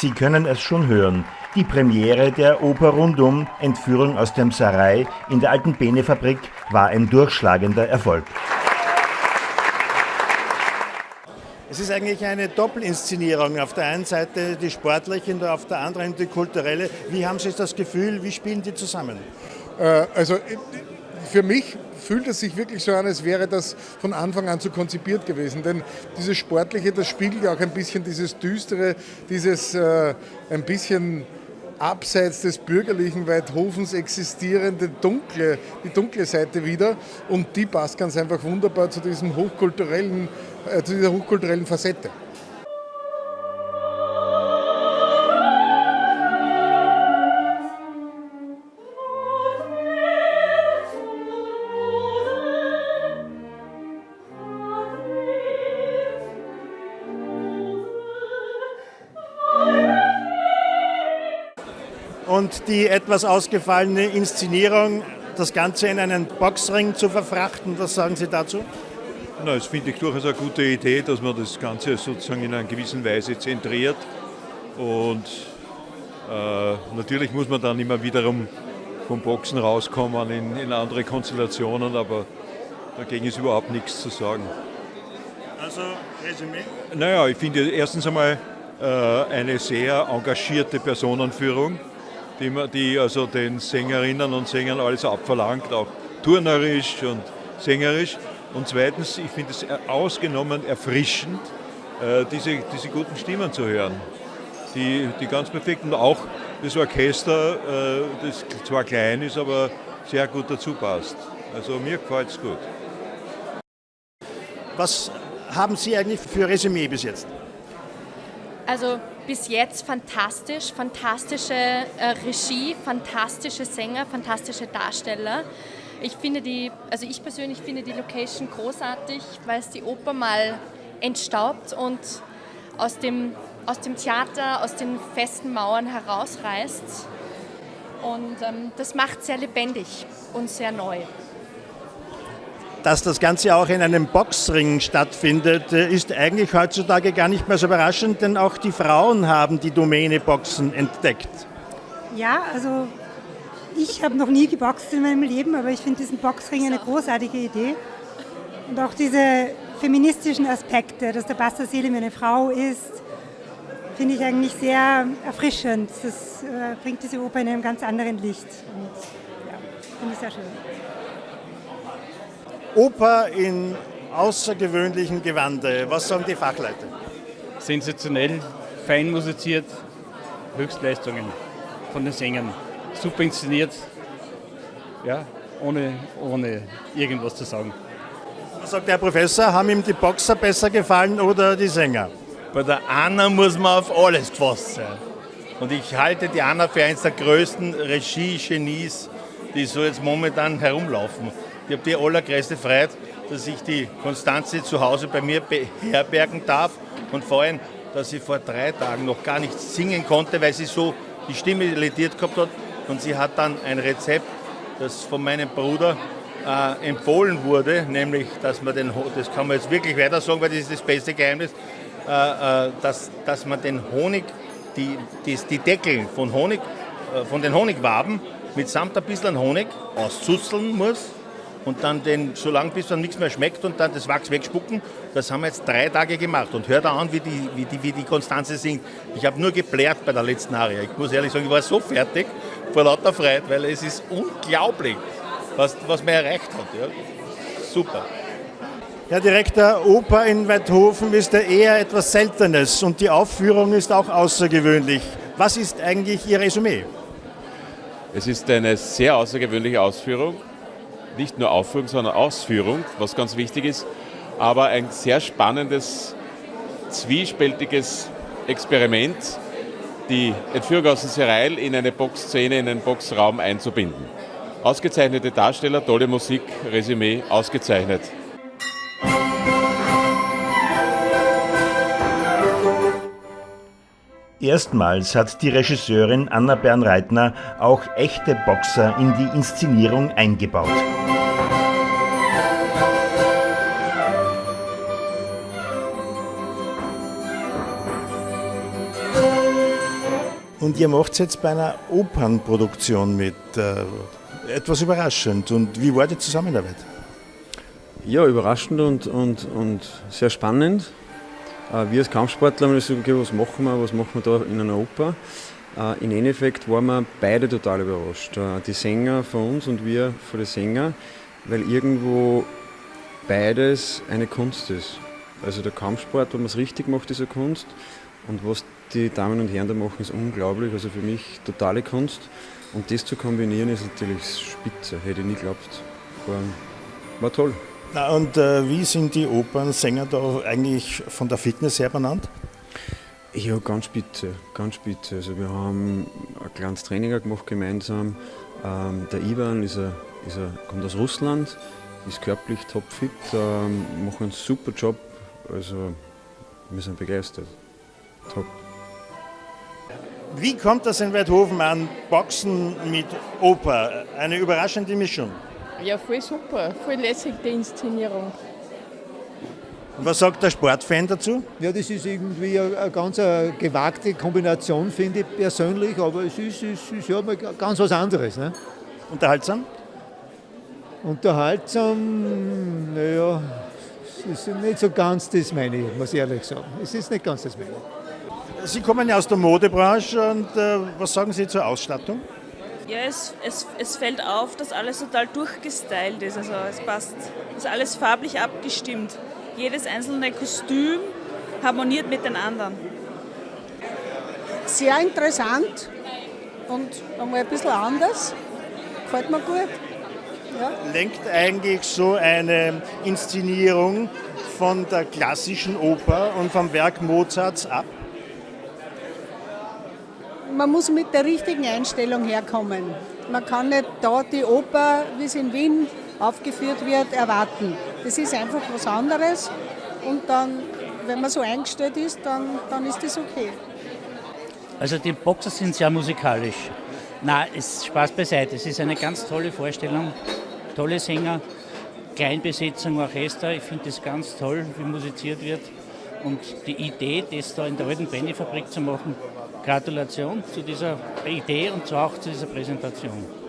Sie können es schon hören. Die Premiere der Oper Rundum, Entführung aus dem Sarai in der alten Bene-Fabrik, war ein durchschlagender Erfolg. Es ist eigentlich eine Doppelinszenierung. Auf der einen Seite die sportliche und auf der anderen die kulturelle. Wie haben Sie das Gefühl, wie spielen die zusammen? Äh, also für mich fühlt es sich wirklich so an, als wäre das von Anfang an so konzipiert gewesen. Denn dieses Sportliche, das spiegelt ja auch ein bisschen dieses Düstere, dieses äh, ein bisschen abseits des bürgerlichen Weidhofens existierende dunkle, die dunkle Seite wieder. Und die passt ganz einfach wunderbar zu diesem hochkulturellen, äh, zu dieser hochkulturellen Facette. Und die etwas ausgefallene Inszenierung, das Ganze in einen Boxring zu verfrachten. Was sagen Sie dazu? Na, das finde ich durchaus eine gute Idee, dass man das Ganze sozusagen in einer gewissen Weise zentriert. Und äh, natürlich muss man dann immer wiederum vom Boxen rauskommen in, in andere Konstellationen, aber dagegen ist überhaupt nichts zu sagen. Also, Resümee? Naja, ich finde erstens einmal äh, eine sehr engagierte Personenführung die, die also den Sängerinnen und Sängern alles abverlangt, auch turnerisch und sängerisch. Und zweitens, ich finde es ausgenommen erfrischend, äh, diese, diese guten Stimmen zu hören, die, die ganz perfekt und auch das Orchester, äh, das zwar klein ist, aber sehr gut dazu passt. Also mir gefällt es gut. Was haben Sie eigentlich für Resümee bis jetzt? Also bis jetzt fantastisch, fantastische äh, Regie, fantastische Sänger, fantastische Darsteller. Ich finde die, also ich persönlich finde die Location großartig, weil es die Oper mal entstaubt und aus dem, aus dem Theater, aus den festen Mauern herausreißt. Und ähm, das macht sehr lebendig und sehr neu. Dass das Ganze auch in einem Boxring stattfindet, äh, ist eigentlich heutzutage gar nicht mehr so überraschend, denn auch die Frauen haben die Domäne Boxen entdeckt. Ja, also ich habe noch nie geboxt in meinem Leben, aber ich finde diesen Boxring eine großartige Idee. Und auch diese feministischen Aspekte, dass der Basta Selim eine Frau ist, finde ich eigentlich sehr erfrischend. Das äh, bringt diese Oper in einem ganz anderen Licht. Und ja, finde ich sehr schön. Oper in außergewöhnlichen Gewande. Was sagen die Fachleute? Sensationell, fein musiziert, Höchstleistungen von den Sängern. Super inszeniert, ja, ohne, ohne irgendwas zu sagen. Was sagt der Professor? Haben ihm die Boxer besser gefallen oder die Sänger? Bei der Anna muss man auf alles gefasst sein. Und ich halte die Anna für eines der größten Regie-Genies, die so jetzt momentan herumlaufen. Ich habe die allergrößte Freude, dass ich die Konstanze zu Hause bei mir beherbergen darf und vor allem, dass sie vor drei Tagen noch gar nicht singen konnte, weil sie so die Stimme lediert gehabt hat. Und sie hat dann ein Rezept, das von meinem Bruder äh, empfohlen wurde, nämlich, dass man den, das kann man jetzt wirklich weiter sagen, weil das ist das beste Geheimnis, äh, äh, dass, dass man den Honig, die, die, die Deckel von Honig, äh, von den Honigwaben mitsamt ein bisschen Honig auszuzeln muss und dann den, so lange bis dann nichts mehr schmeckt und dann das Wachs wegspucken. Das haben wir jetzt drei Tage gemacht und hört an, wie die, wie die, wie die Konstanze singt. Ich habe nur geplärt bei der letzten Aria. Ich muss ehrlich sagen, ich war so fertig vor lauter Freude, weil es ist unglaublich, was, was man erreicht hat. Ja. Super. Herr Direktor, Oper in Weidhofen ist ja eher etwas Seltenes und die Aufführung ist auch außergewöhnlich. Was ist eigentlich Ihr Resümee? Es ist eine sehr außergewöhnliche Ausführung nicht nur Aufführung, sondern Ausführung, was ganz wichtig ist, aber ein sehr spannendes, zwiespältiges Experiment, die Entführung aus dem Serail in eine Boxszene, in einen Boxraum einzubinden. Ausgezeichnete Darsteller, tolle Musik, Resümee, ausgezeichnet. Erstmals hat die Regisseurin Anna Bernreitner auch echte Boxer in die Inszenierung eingebaut. Und ihr macht jetzt bei einer Opernproduktion mit. Äh, etwas überraschend. Und wie war die Zusammenarbeit? Ja, überraschend und, und, und sehr spannend. Äh, wir als Kampfsportler haben gesagt, okay, was machen wir, was machen wir da in einer Oper? Äh, Im Endeffekt waren wir beide total überrascht. Äh, die Sänger von uns und wir von den Sängern, weil irgendwo beides eine Kunst ist. Also der Kampfsport, wenn man es richtig macht, ist eine Kunst. Und was die Damen und Herren da machen, ist unglaublich. Also für mich totale Kunst. Und das zu kombinieren ist natürlich spitze. Hätte ich nie geglaubt. War, war toll. Na und äh, wie sind die Opernsänger da eigentlich von der Fitness her benannt? Ja, ganz spitze, ganz spitze. Also wir haben ein kleines Training gemacht gemeinsam. Ähm, der Ivan ist a, ist a, kommt aus Russland, ist körperlich topfit, ähm, macht einen super Job. Also wir sind begeistert. Top. Wie kommt das in Weidhofen an, Boxen mit Oper? Eine überraschende Mischung. Ja, voll super, voll lässig die Inszenierung. Und was sagt der Sportfan dazu? Ja, das ist irgendwie eine, eine ganz eine gewagte Kombination, finde ich persönlich, aber es ist, es ist ja mal ganz was anderes. Ne? Unterhaltsam? Unterhaltsam, naja, es ist nicht so ganz das meine, muss ich ehrlich sagen. Es ist nicht ganz das meine. Sie kommen ja aus der Modebranche und äh, was sagen Sie zur Ausstattung? Ja, es, es, es fällt auf, dass alles total durchgestylt ist. Also es passt, ist alles farblich abgestimmt. Jedes einzelne Kostüm harmoniert mit den anderen. Sehr interessant und einmal ein bisschen anders. Gefällt mir gut. Ja. Lenkt eigentlich so eine Inszenierung von der klassischen Oper und vom Werk Mozarts ab? Man muss mit der richtigen Einstellung herkommen. Man kann nicht da die Oper, wie es in Wien aufgeführt wird, erwarten. Das ist einfach was anderes und dann, wenn man so eingestellt ist, dann, dann ist das okay. Also die Boxer sind sehr musikalisch. Na, es Spaß beiseite. Es ist eine ganz tolle Vorstellung, tolle Sänger, Kleinbesetzung, Orchester. Ich finde das ganz toll, wie musiziert wird. Und die Idee, das da in der alten Pennyfabrik zu machen, Gratulation zu dieser Idee und auch zu dieser Präsentation.